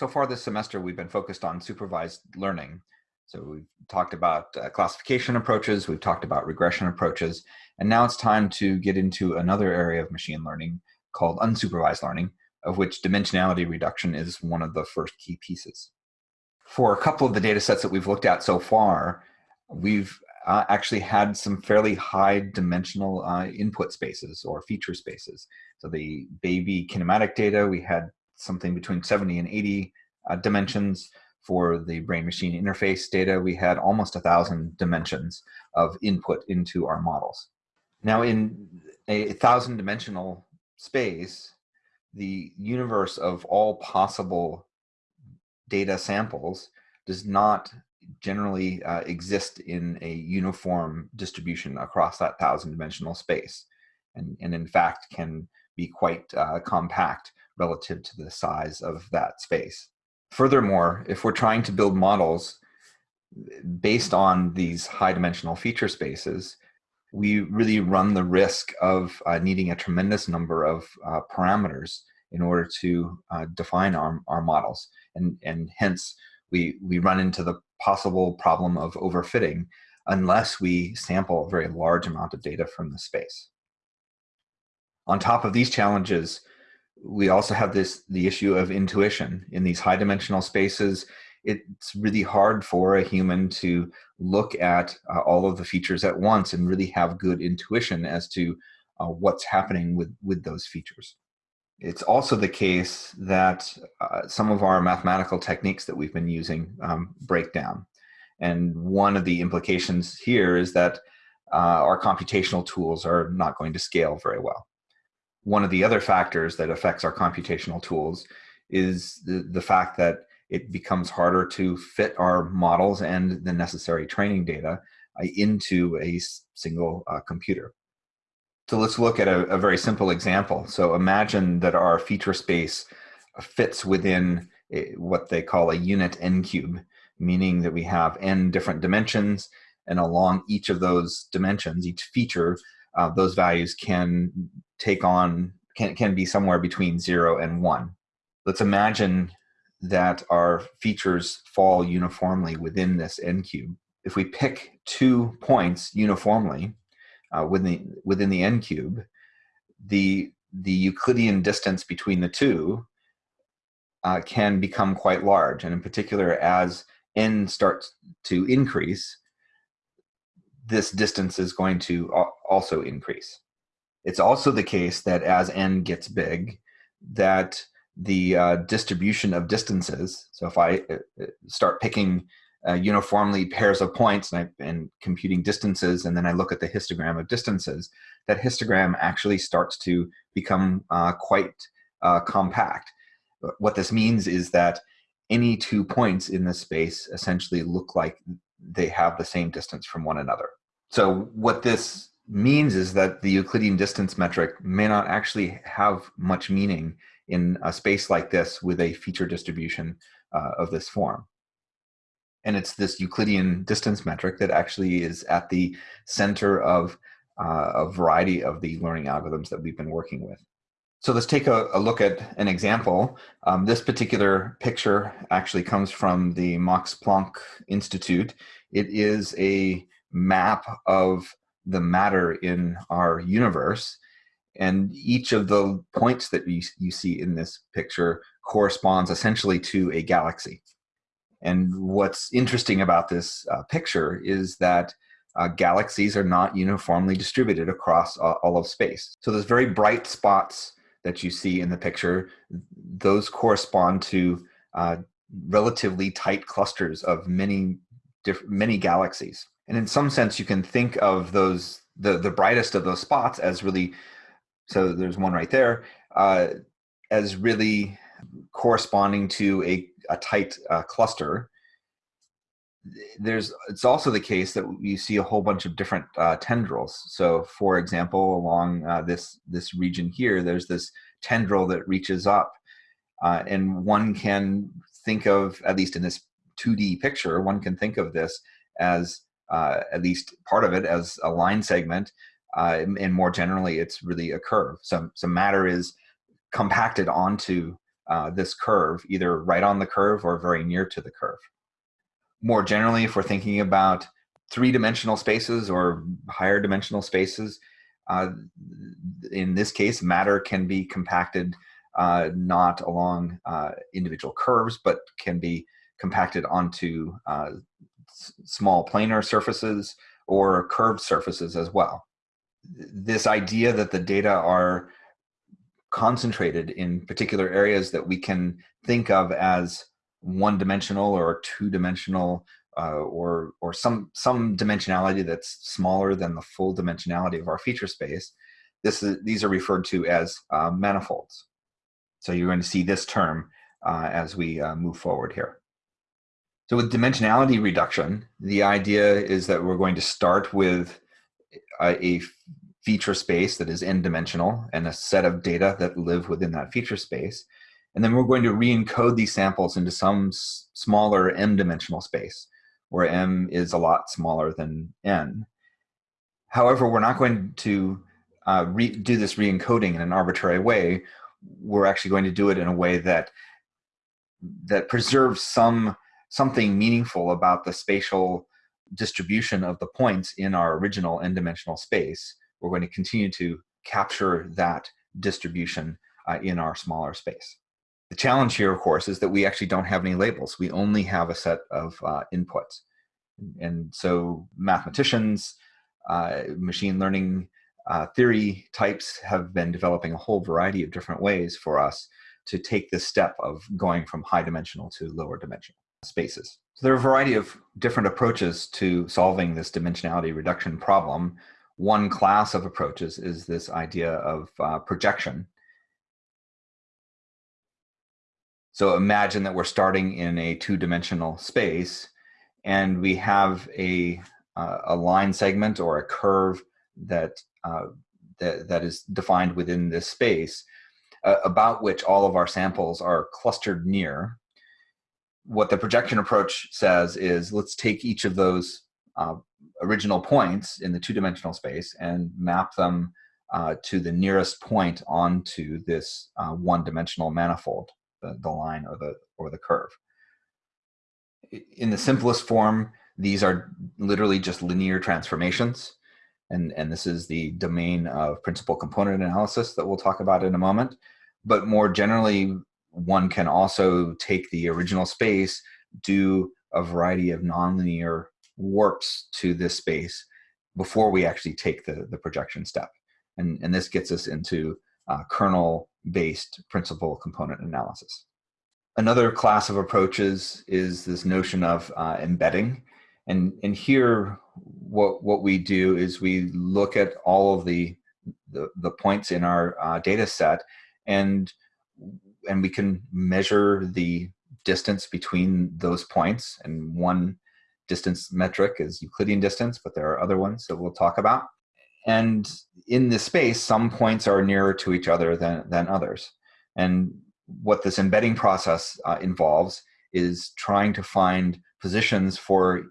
So far this semester, we've been focused on supervised learning. So we've talked about uh, classification approaches, we've talked about regression approaches, and now it's time to get into another area of machine learning called unsupervised learning, of which dimensionality reduction is one of the first key pieces. For a couple of the data sets that we've looked at so far, we've uh, actually had some fairly high dimensional uh, input spaces or feature spaces. So the baby kinematic data, we had something between 70 and 80 uh, dimensions. For the brain-machine interface data, we had almost a thousand dimensions of input into our models. Now in a thousand dimensional space, the universe of all possible data samples does not generally uh, exist in a uniform distribution across that thousand dimensional space and, and in fact can be quite uh, compact relative to the size of that space. Furthermore, if we're trying to build models based on these high dimensional feature spaces, we really run the risk of uh, needing a tremendous number of uh, parameters in order to uh, define our, our models. And, and hence, we, we run into the possible problem of overfitting unless we sample a very large amount of data from the space. On top of these challenges, we also have this the issue of intuition. In these high dimensional spaces it's really hard for a human to look at uh, all of the features at once and really have good intuition as to uh, what's happening with with those features. It's also the case that uh, some of our mathematical techniques that we've been using um, break down. And one of the implications here is that uh, our computational tools are not going to scale very well one of the other factors that affects our computational tools is the, the fact that it becomes harder to fit our models and the necessary training data uh, into a single uh, computer. So let's look at a, a, very simple example. So imagine that our feature space fits within a, what they call a unit n cube, meaning that we have n different dimensions and along each of those dimensions, each feature, uh, those values can take on, can, can be somewhere between zero and one. Let's imagine that our features fall uniformly within this n cube. If we pick two points uniformly uh, within, the, within the n cube, the, the Euclidean distance between the two uh, can become quite large. And in particular, as n starts to increase, this distance is going to also increase. It's also the case that as n gets big, that the uh, distribution of distances, so if I uh, uh, start picking uh, uniformly pairs of points and, I, and computing distances, and then I look at the histogram of distances, that histogram actually starts to become uh, quite uh, compact. What this means is that any two points in this space essentially look like they have the same distance from one another. So what this means is that the Euclidean distance metric may not actually have much meaning in a space like this with a feature distribution uh, of this form. And it's this Euclidean distance metric that actually is at the center of uh, a variety of the learning algorithms that we've been working with. So let's take a, a look at an example. Um, this particular picture actually comes from the Max Planck Institute. It is a map of the matter in our universe. And each of the points that you, you see in this picture corresponds essentially to a galaxy. And what's interesting about this uh, picture is that uh, galaxies are not uniformly distributed across uh, all of space. So those very bright spots that you see in the picture, those correspond to uh, relatively tight clusters of many, many galaxies. And in some sense, you can think of those the the brightest of those spots as really. So there's one right there uh, as really corresponding to a a tight uh, cluster. There's it's also the case that you see a whole bunch of different uh, tendrils. So, for example, along uh, this this region here, there's this tendril that reaches up, uh, and one can think of at least in this 2D picture, one can think of this as uh, at least part of it as a line segment. Uh, and more generally, it's really a curve. So, so matter is compacted onto uh, this curve, either right on the curve or very near to the curve. More generally, if we're thinking about three-dimensional spaces or higher dimensional spaces, uh, in this case, matter can be compacted uh, not along uh, individual curves, but can be compacted onto uh, small planar surfaces or curved surfaces as well. This idea that the data are concentrated in particular areas that we can think of as one-dimensional or two-dimensional uh, or or some some dimensionality that's smaller than the full dimensionality of our feature space. This is these are referred to as uh, manifolds. So you're going to see this term uh, as we uh, move forward here. So with dimensionality reduction, the idea is that we're going to start with a, a feature space that is n-dimensional and a set of data that live within that feature space. And then we're going to re-encode these samples into some smaller m-dimensional space where m is a lot smaller than n. However, we're not going to uh, do this re-encoding in an arbitrary way. We're actually going to do it in a way that that preserves some something meaningful about the spatial distribution of the points in our original n-dimensional space. We're going to continue to capture that distribution uh, in our smaller space. The challenge here, of course, is that we actually don't have any labels. We only have a set of uh, inputs. And so mathematicians, uh, machine learning uh, theory types have been developing a whole variety of different ways for us to take this step of going from high dimensional to lower dimensional spaces. So there are a variety of different approaches to solving this dimensionality reduction problem. One class of approaches is this idea of uh, projection. So imagine that we're starting in a two-dimensional space and we have a, uh, a line segment or a curve that, uh, that, that is defined within this space uh, about which all of our samples are clustered near. What the projection approach says is let's take each of those uh, original points in the two-dimensional space and map them uh, to the nearest point onto this uh, one-dimensional manifold, the, the line or the, or the curve in the simplest form, these are literally just linear transformations. And, and this is the domain of principal component analysis that we'll talk about in a moment. But more generally, one can also take the original space, do a variety of nonlinear warps to this space before we actually take the, the projection step. And, and this gets us into uh, kernel-based principal component analysis. Another class of approaches is this notion of uh, embedding. And, and here, what, what we do is we look at all of the, the, the points in our uh, data set and, and we can measure the distance between those points. And one distance metric is Euclidean distance, but there are other ones that we'll talk about. And in this space, some points are nearer to each other than, than others. And what this embedding process uh, involves is trying to find positions for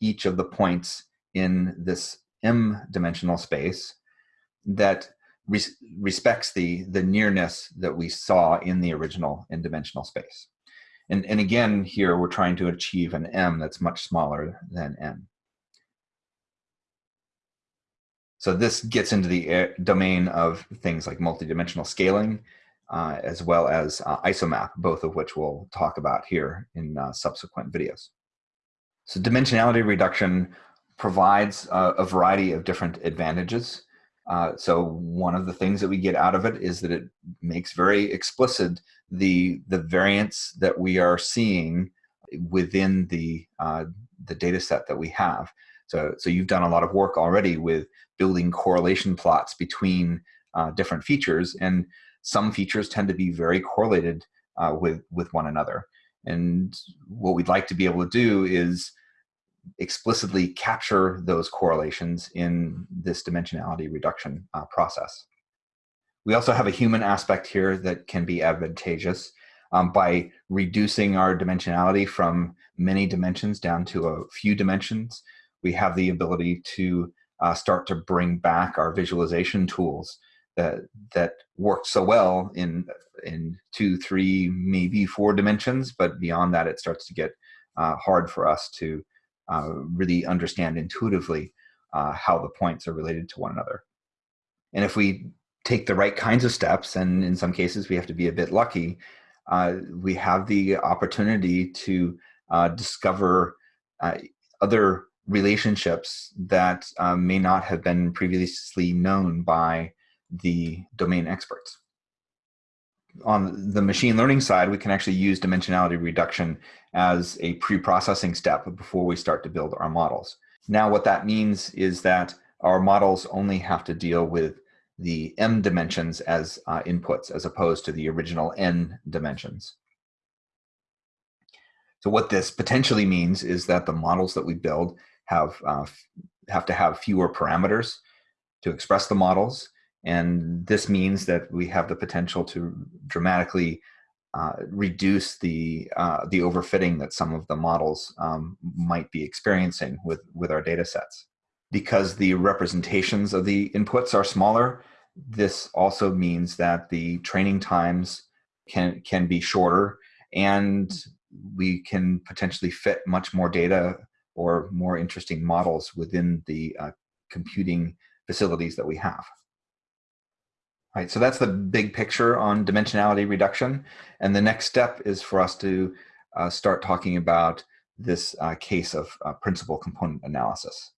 each of the points in this m-dimensional space that res respects the, the nearness that we saw in the original n-dimensional space. And, and again, here we're trying to achieve an m that's much smaller than n. So this gets into the uh, domain of things like multidimensional scaling uh, as well as uh, isomap, both of which we'll talk about here in uh, subsequent videos. So dimensionality reduction provides a variety of different advantages. Uh, so one of the things that we get out of it is that it makes very explicit the, the variance that we are seeing within the, uh, the data set that we have. So, so you've done a lot of work already with building correlation plots between uh, different features. And some features tend to be very correlated uh, with, with one another. And what we'd like to be able to do is explicitly capture those correlations in this dimensionality reduction uh, process. We also have a human aspect here that can be advantageous um, by reducing our dimensionality from many dimensions down to a few dimensions. We have the ability to uh, start to bring back our visualization tools that that worked so well in in two, three, maybe four dimensions, but beyond that, it starts to get uh, hard for us to uh, really understand intuitively uh, how the points are related to one another. And if we take the right kinds of steps, and in some cases we have to be a bit lucky, uh, we have the opportunity to uh, discover uh, other relationships that may not have been previously known by the domain experts. On the machine learning side, we can actually use dimensionality reduction as a pre-processing step before we start to build our models. Now what that means is that our models only have to deal with the m dimensions as uh, inputs as opposed to the original n dimensions. So what this potentially means is that the models that we build have uh, have to have fewer parameters to express the models. And this means that we have the potential to dramatically uh, reduce the uh, the overfitting that some of the models um, might be experiencing with with our data sets. Because the representations of the inputs are smaller, this also means that the training times can can be shorter and we can potentially fit much more data or more interesting models within the uh, computing facilities that we have. Right, so that's the big picture on dimensionality reduction. And the next step is for us to uh, start talking about this uh, case of uh, principal component analysis.